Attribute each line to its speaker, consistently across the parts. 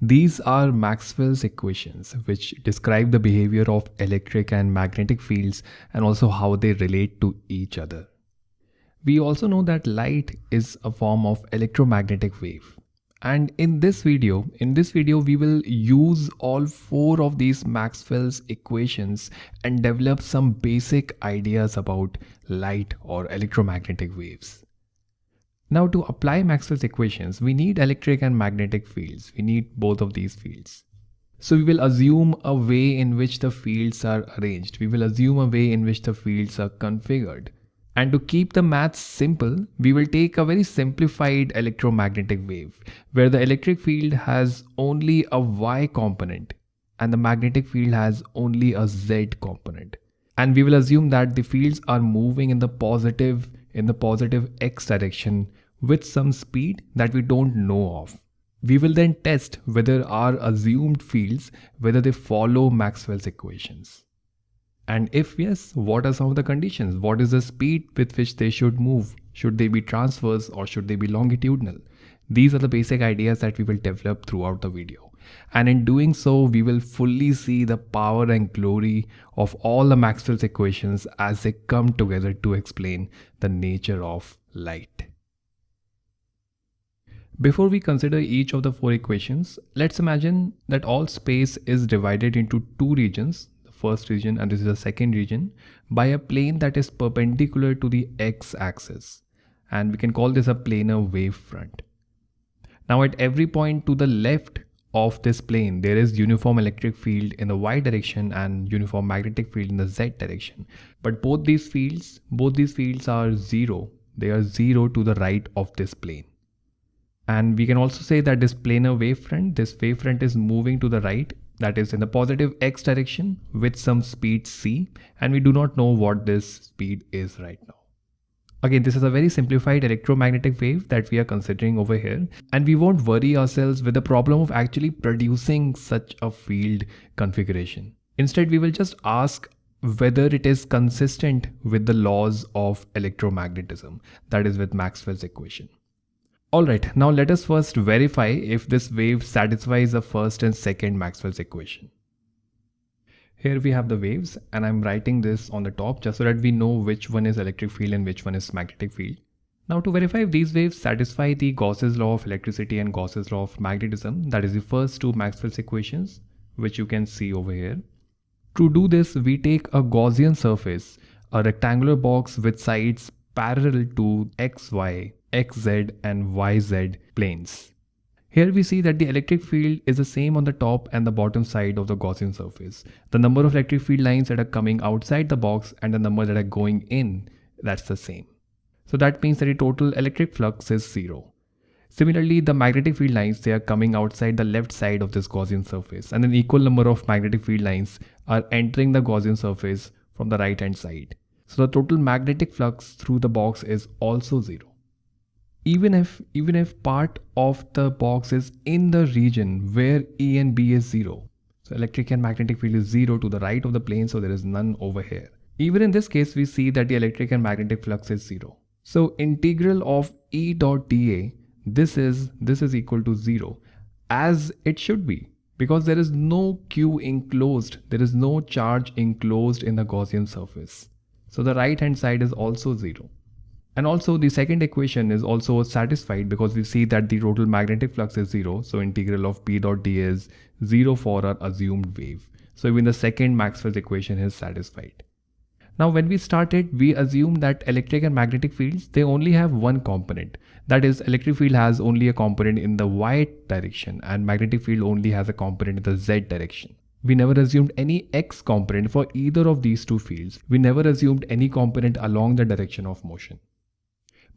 Speaker 1: These are Maxwell's equations, which describe the behavior of electric and magnetic fields and also how they relate to each other. We also know that light is a form of electromagnetic wave. And in this video, in this video, we will use all four of these Maxwell's equations and develop some basic ideas about light or electromagnetic waves. Now to apply Maxwell's equations, we need electric and magnetic fields. We need both of these fields. So we will assume a way in which the fields are arranged. We will assume a way in which the fields are configured. And to keep the maths simple, we will take a very simplified electromagnetic wave where the electric field has only a y component and the magnetic field has only a z component. And we will assume that the fields are moving in the positive in the positive x direction with some speed that we don't know of. We will then test whether our assumed fields, whether they follow Maxwell's equations. And if yes, what are some of the conditions? What is the speed with which they should move? Should they be transverse or should they be longitudinal? These are the basic ideas that we will develop throughout the video. And in doing so, we will fully see the power and glory of all the Maxwell's equations as they come together to explain the nature of light. Before we consider each of the four equations, let's imagine that all space is divided into two regions, the first region and this is the second region, by a plane that is perpendicular to the x-axis. And we can call this a planar wavefront. Now at every point to the left of this plane, there is uniform electric field in the y direction and uniform magnetic field in the z direction. But both these fields, both these fields are zero. They are zero to the right of this plane. And we can also say that this planar wavefront, this wavefront is moving to the right, that is in the positive x direction with some speed c, and we do not know what this speed is right now. Again, this is a very simplified electromagnetic wave that we are considering over here, and we won't worry ourselves with the problem of actually producing such a field configuration. Instead, we will just ask whether it is consistent with the laws of electromagnetism, that is with Maxwell's equation. Alright, now let us first verify if this wave satisfies the first and second Maxwell's equation. Here we have the waves and I'm writing this on the top just so that we know which one is electric field and which one is magnetic field. Now to verify if these waves satisfy the Gauss's law of electricity and Gauss's law of magnetism, that is the first two Maxwell's equations, which you can see over here. To do this, we take a Gaussian surface, a rectangular box with sides parallel to xy xz and yz planes. Here we see that the electric field is the same on the top and the bottom side of the Gaussian surface. The number of electric field lines that are coming outside the box and the number that are going in, that's the same. So that means that the total electric flux is zero. Similarly, the magnetic field lines, they are coming outside the left side of this Gaussian surface and an equal number of magnetic field lines are entering the Gaussian surface from the right hand side. So the total magnetic flux through the box is also zero even if even if part of the box is in the region where E and B is 0. So electric and magnetic field is 0 to the right of the plane so there is none over here. Even in this case we see that the electric and magnetic flux is 0. So integral of E dot dA this is this is equal to 0 as it should be because there is no Q enclosed there is no charge enclosed in the Gaussian surface. So the right hand side is also 0. And also the second equation is also satisfied because we see that the total magnetic flux is zero. So integral of B dot dA is zero for our assumed wave. So even the second Maxwell's equation is satisfied. Now when we started, we assumed that electric and magnetic fields, they only have one component. That is electric field has only a component in the y direction and magnetic field only has a component in the z direction. We never assumed any x component for either of these two fields. We never assumed any component along the direction of motion.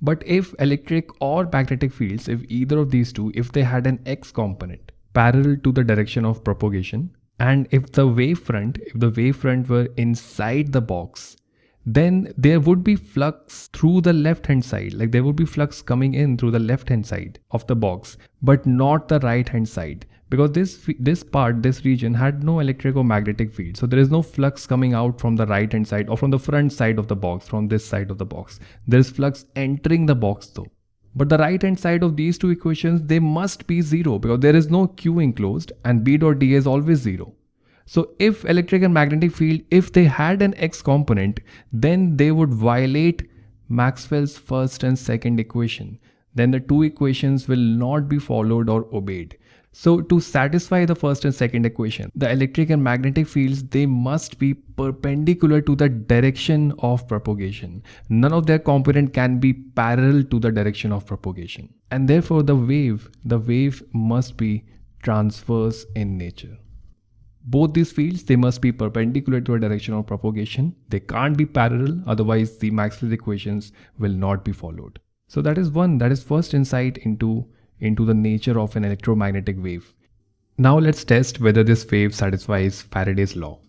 Speaker 1: But if electric or magnetic fields, if either of these two, if they had an x component parallel to the direction of propagation, and if the wavefront, if the wavefront were inside the box, then there would be flux through the left hand side. Like there would be flux coming in through the left hand side of the box but not the right hand side because this this part this region had no electric or magnetic field so there is no flux coming out from the right hand side or from the front side of the box from this side of the box there is flux entering the box though But the right hand side of these two equations, they must be 0 because there is no Q enclosed and B dot D is always 0. So if electric and magnetic field, if they had an X component, then they would violate Maxwell's first and second equation. Then the two equations will not be followed or obeyed. So to satisfy the first and second equation, the electric and magnetic fields, they must be perpendicular to the direction of propagation. None of their component can be parallel to the direction of propagation. And therefore the wave, the wave must be transverse in nature. Both these fields, they must be perpendicular to a direction of propagation. They can't be parallel, otherwise the Maxwell's equations will not be followed. So that is one, that is first insight into into the nature of an electromagnetic wave. Now let's test whether this wave satisfies Faraday's law.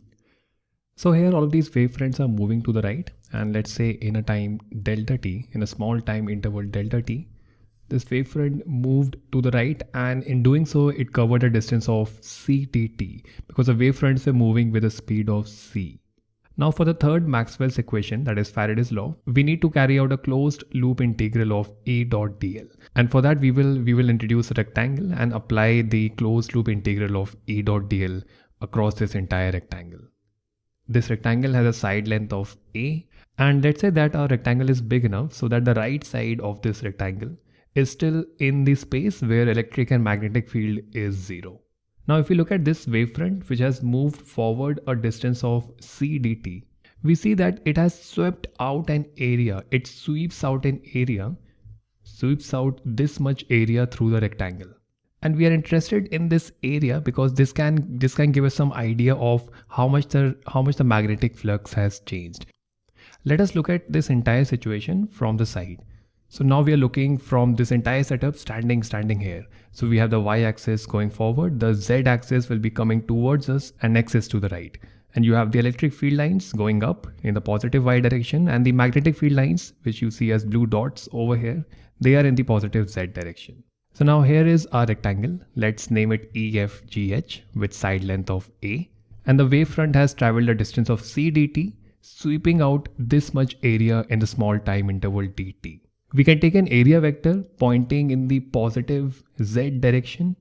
Speaker 1: So here all of these wavefronts are moving to the right and let's say in a time delta t, in a small time interval delta t, this wavefront moved to the right and in doing so it covered a distance of c dt because the wavefronts are moving with a speed of c. Now for the third Maxwell's equation, that is Faraday's law, we need to carry out a closed loop integral of A dot dl. And for that we will we will introduce a rectangle and apply the closed loop integral of A dot dl across this entire rectangle. This rectangle has a side length of A and let's say that our rectangle is big enough so that the right side of this rectangle is still in the space where electric and magnetic field is zero. Now if we look at this wavefront which has moved forward a distance of CDT, we see that it has swept out an area. It sweeps out an area, sweeps out this much area through the rectangle. And we are interested in this area because this can this can give us some idea of how much the how much the magnetic flux has changed. Let us look at this entire situation from the side. So now we are looking from this entire setup standing, standing here. So we have the y axis going forward, the z axis will be coming towards us and x is to the right. And you have the electric field lines going up in the positive y direction and the magnetic field lines, which you see as blue dots over here, they are in the positive z direction. So now here is our rectangle. Let's name it EFGH with side length of A. And the wavefront has traveled a distance of CDT, sweeping out this much area in the small time interval dt. We can take an area vector pointing in the positive z direction.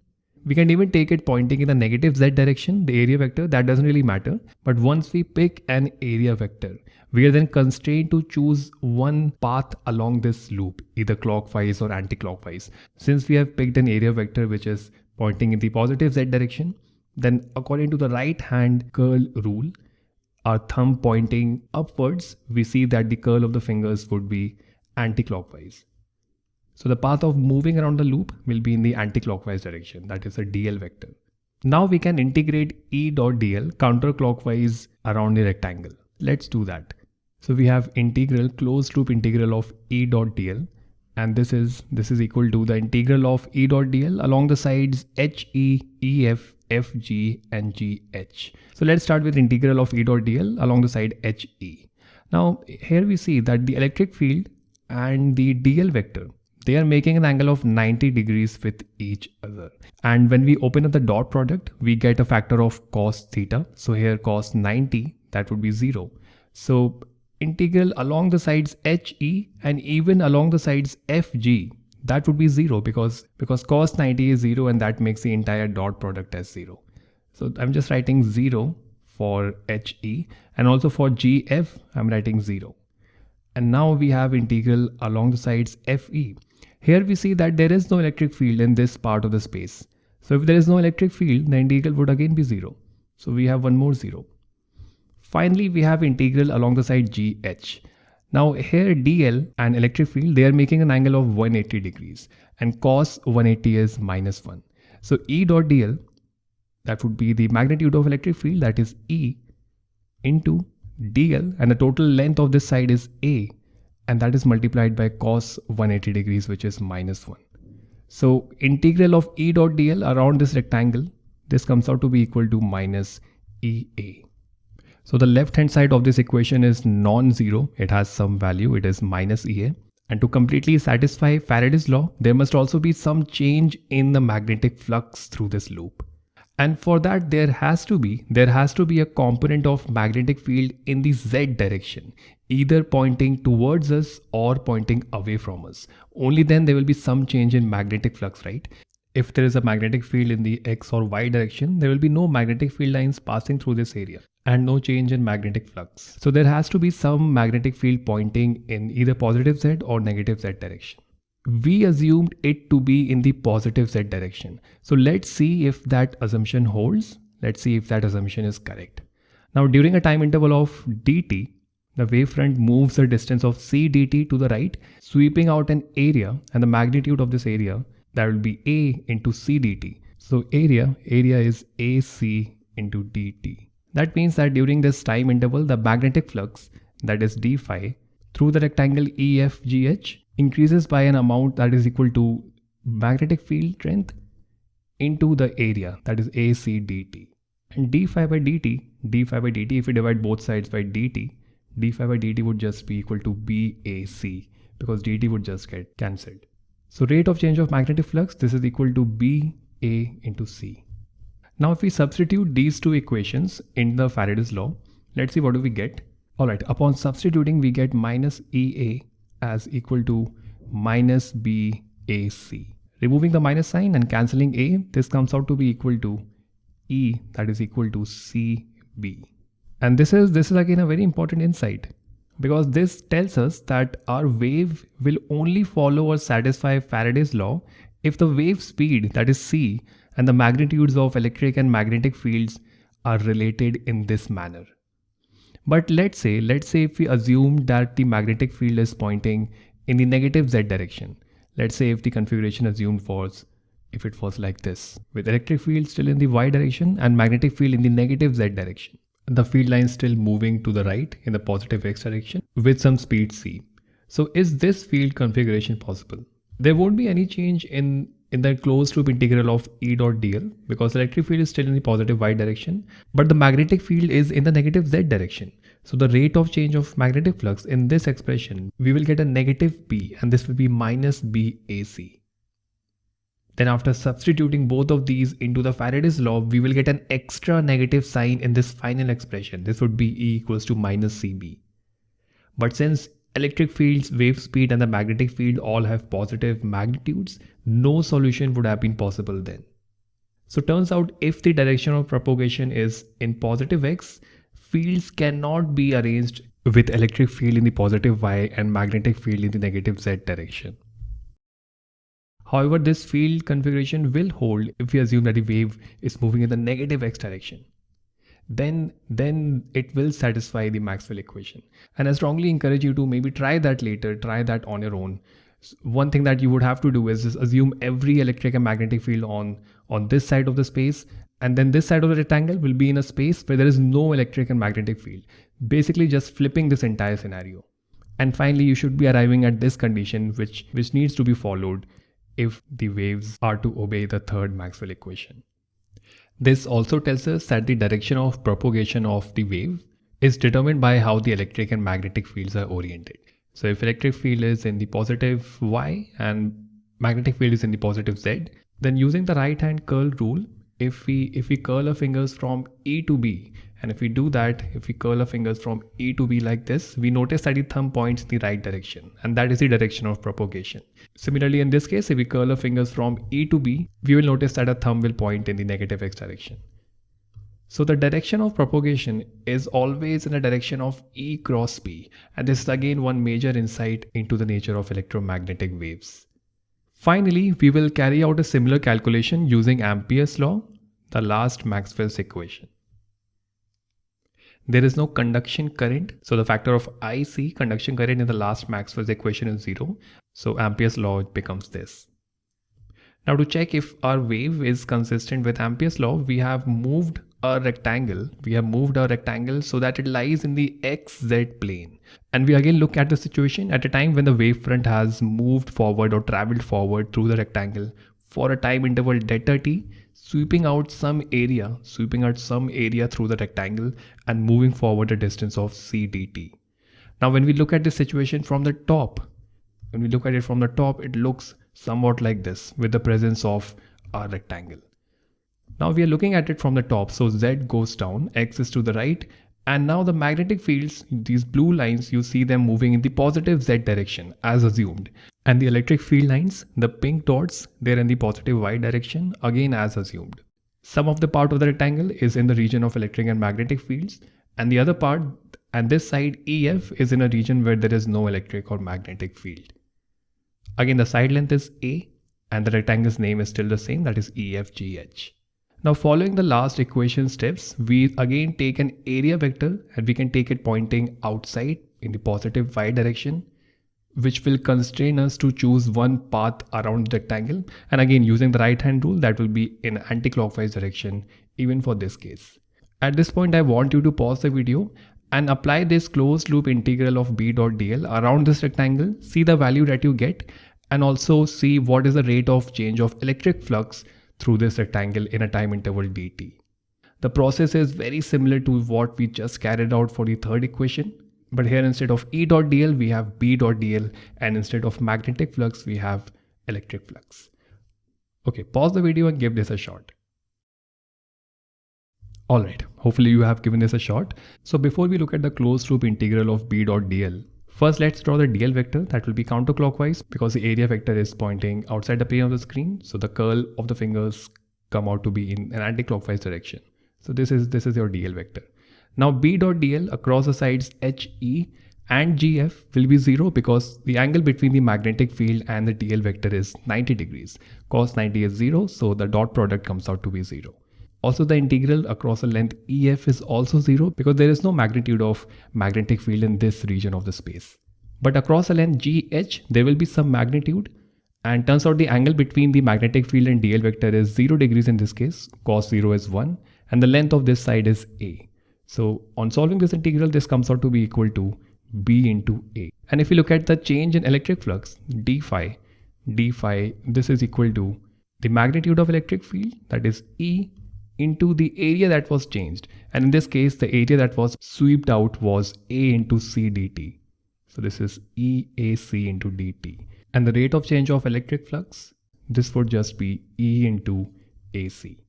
Speaker 1: We can even take it pointing in the negative z direction, the area vector, that doesn't really matter. But once we pick an area vector, we are then constrained to choose one path along this loop, either clockwise or anti-clockwise. Since we have picked an area vector which is pointing in the positive z direction, then according to the right hand curl rule, our thumb pointing upwards, we see that the curl of the fingers would be anti-clockwise. So the path of moving around the loop will be in the anti-clockwise direction, that is a dl vector. Now we can integrate E dot dl counterclockwise around the rectangle. Let's do that. So we have integral closed loop integral of E dot dl and this is this is equal to the integral of E dot dl along the sides h, e, e, f, f, g and g, h. So let's start with integral of E dot dl along the side h, e. Now here we see that the electric field and the dl vector they are making an angle of 90 degrees with each other. And when we open up the dot product we get a factor of cos theta. So here cos 90 that would be 0 so integral along the sides he and even along the sides fg that would be 0 because because cos 90 is 0 and that makes the entire dot product as 0 so i'm just writing 0 for he and also for gf i'm writing 0 and now we have integral along the sides FE. Here we see that there is no electric field in this part of the space. So if there is no electric field, the integral would again be 0. So we have one more 0. Finally, we have integral along the side GH. Now here dl and electric field, they are making an angle of 180 degrees and cos 180 is minus 1. So E dot dl, that would be the magnitude of electric field that is E into dl and the total length of this side is a and that is multiplied by cos 180 degrees which is minus 1. So integral of E dot dl around this rectangle this comes out to be equal to minus EA. So the left hand side of this equation is non-zero. It has some value. It is minus EA. And to completely satisfy Faraday's law, there must also be some change in the magnetic flux through this loop. And for that there has to be there has to be a component of magnetic field in the z direction either pointing towards us or pointing away from us. Only then there will be some change in magnetic flux, right? If there is a magnetic field in the x or y direction, there will be no magnetic field lines passing through this area and no change in magnetic flux. So there has to be some magnetic field pointing in either positive z or negative z direction. We assumed it to be in the positive z direction. So let's see if that assumption holds. Let's see if that assumption is correct. Now during a time interval of dt, the wavefront moves a distance of c dt to the right, sweeping out an area and the magnitude of this area that will be a into c dt. So area, area is ac into dt. That means that during this time interval, the magnetic flux, that is d phi, through the rectangle EFGH increases by an amount that is equal to magnetic field strength into the area, that is AC dt. And d phi by dt, d phi by dt, if we divide both sides by dt, d phi by dt would just be equal to BAC because dt would just get cancelled. So rate of change of magnetic flux, this is equal to BA into C. Now if we substitute these two equations in the Faraday's law, let's see what do we get. Alright, upon substituting we get minus EA as equal to minus BAC. Removing the minus sign and cancelling A, this comes out to be equal to E that is equal to CB. And this is this is again a very important insight because this tells us that our wave will only follow or satisfy Faraday's law if the wave speed that is c and the magnitudes of electric and magnetic fields are related in this manner. But let's say let's say if we assume that the magnetic field is pointing in the negative z direction. Let's say if the configuration assumed was if it was like this with electric field still in the y direction and magnetic field in the negative z direction the field line still moving to the right in the positive x direction with some speed c. So is this field configuration possible? There won't be any change in, in the closed loop integral of E dot dl because electric field is still in the positive y direction, but the magnetic field is in the negative z direction. So the rate of change of magnetic flux in this expression, we will get a negative B and this will be minus BAC. Then after substituting both of these into the Faraday's law, we will get an extra negative sign in this final expression. This would be E equals to minus CB. But since electric fields, wave speed and the magnetic field all have positive magnitudes, no solution would have been possible then. So turns out if the direction of propagation is in positive x, fields cannot be arranged with electric field in the positive y and magnetic field in the negative z direction. However, this field configuration will hold if we assume that the wave is moving in the negative x direction. Then, then it will satisfy the Maxwell equation. And I strongly encourage you to maybe try that later, try that on your own. One thing that you would have to do is just assume every electric and magnetic field on, on this side of the space and then this side of the rectangle will be in a space where there is no electric and magnetic field. Basically just flipping this entire scenario. And finally, you should be arriving at this condition which, which needs to be followed if the waves are to obey the third Maxwell equation. This also tells us that the direction of propagation of the wave is determined by how the electric and magnetic fields are oriented. So if electric field is in the positive y and magnetic field is in the positive z, then using the right hand curl rule, if we if we curl our fingers from A to B and if we do that, if we curl our fingers from A to B like this, we notice that the thumb points in the right direction and that is the direction of propagation. Similarly, in this case, if we curl our fingers from A to B, we will notice that our thumb will point in the negative X direction. So the direction of propagation is always in the direction of E cross B. And this is again one major insight into the nature of electromagnetic waves. Finally, we will carry out a similar calculation using Ampere's law, the last Maxwell's equation. There is no conduction current. So the factor of IC, conduction current in the last Maxwell's equation is zero. So Ampere's law becomes this. Now to check if our wave is consistent with Ampere's law, we have moved a rectangle. We have moved our rectangle so that it lies in the XZ plane. And we again look at the situation at a time when the wavefront has moved forward or traveled forward through the rectangle for a time interval delta t sweeping out some area, sweeping out some area through the rectangle and moving forward a distance of c dt. Now when we look at this situation from the top, when we look at it from the top, it looks somewhat like this with the presence of a rectangle. Now we are looking at it from the top. So Z goes down, X is to the right. And now the magnetic fields, these blue lines, you see them moving in the positive Z direction as assumed. And the electric field lines, the pink dots, they're in the positive Y direction again as assumed. Some of the part of the rectangle is in the region of electric and magnetic fields and the other part and this side EF is in a region where there is no electric or magnetic field. Again the side length is A and the rectangle's name is still the same that is EFGH. Now following the last equation steps, we again take an area vector and we can take it pointing outside in the positive y direction which will constrain us to choose one path around the rectangle and again using the right hand rule that will be in anti-clockwise direction even for this case. At this point I want you to pause the video and apply this closed loop integral of b dot dl around this rectangle, see the value that you get and also see what is the rate of change of electric flux through this rectangle in a time interval dt. The process is very similar to what we just carried out for the third equation. But here instead of E dot dl, we have B dot dl and instead of magnetic flux, we have electric flux. Okay, pause the video and give this a shot. Alright, hopefully you have given this a shot. So before we look at the closed loop integral of B dot dl, first let's draw the dl vector that will be counterclockwise because the area vector is pointing outside the plane of the screen. So the curl of the fingers come out to be in an anti-clockwise direction. So this is this is your dl vector. Now B dot dl across the sides HE and GF will be 0 because the angle between the magnetic field and the dl vector is 90 degrees. Cos 90 is 0 so the dot product comes out to be 0. Also the integral across the length EF is also 0 because there is no magnitude of magnetic field in this region of the space. But across the length GH there will be some magnitude and turns out the angle between the magnetic field and dl vector is 0 degrees in this case, cos 0 is 1 and the length of this side is a. So on solving this integral, this comes out to be equal to B into A. And if you look at the change in electric flux, d phi, d phi, this is equal to the magnitude of electric field, that is E into the area that was changed. And in this case, the area that was swept out was A into C dt. So this is EAC into dt. And the rate of change of electric flux, this would just be E into AC.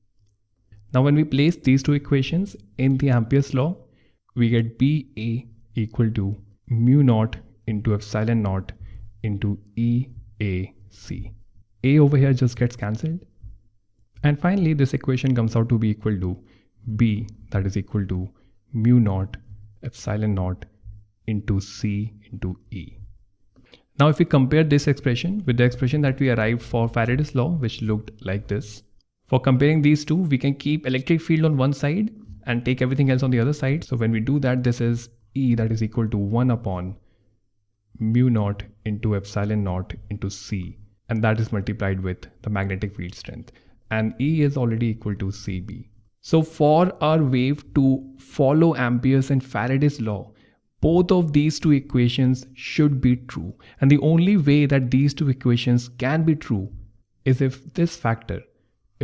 Speaker 1: Now when we place these two equations in the Ampere's law, we get BA equal to mu naught into epsilon naught into EAC. A over here just gets cancelled. And finally, this equation comes out to be equal to B that is equal to mu naught epsilon naught into C into E. Now if we compare this expression with the expression that we arrived for Faraday's law, which looked like this, for comparing these two, we can keep electric field on one side and take everything else on the other side. So when we do that, this is E that is equal to 1 upon mu naught into epsilon naught into C. And that is multiplied with the magnetic field strength. And E is already equal to CB. So for our wave to follow Ampere's and Faraday's law, both of these two equations should be true. And the only way that these two equations can be true is if this factor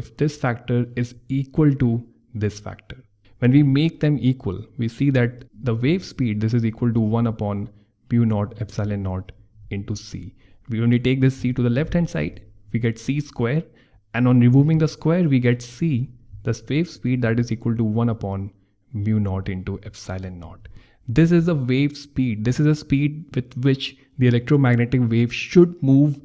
Speaker 1: if this factor is equal to this factor. When we make them equal, we see that the wave speed, this is equal to 1 upon mu naught epsilon naught into c. We only take this c to the left hand side, we get c square and on removing the square we get c, the wave speed that is equal to 1 upon mu naught into epsilon naught. This is a wave speed. This is a speed with which the electromagnetic wave should move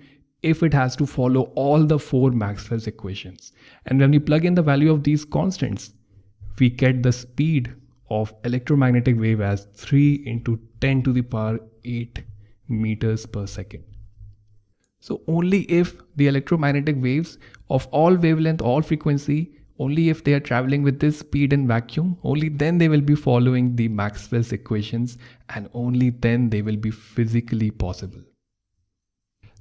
Speaker 1: if it has to follow all the four Maxwell's equations. And when we plug in the value of these constants, we get the speed of electromagnetic wave as 3 into 10 to the power 8 meters per second. So only if the electromagnetic waves of all wavelength, all frequency, only if they are traveling with this speed in vacuum, only then they will be following the Maxwell's equations and only then they will be physically possible.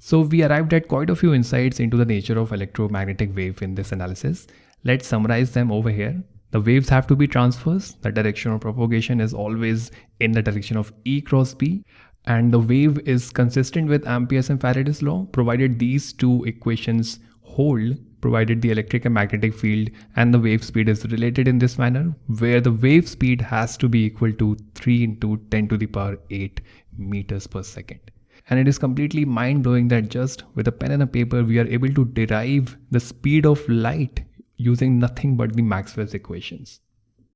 Speaker 1: So we arrived at quite a few insights into the nature of electromagnetic wave in this analysis. Let's summarize them over here. The waves have to be transverse. The direction of propagation is always in the direction of E cross B. And the wave is consistent with Ampere's and Faraday's law, provided these two equations hold, provided the electric and magnetic field and the wave speed is related in this manner, where the wave speed has to be equal to 3 into 10 to the power 8 meters per second. And it is completely mind blowing that just with a pen and a paper, we are able to derive the speed of light using nothing but the Maxwell's equations.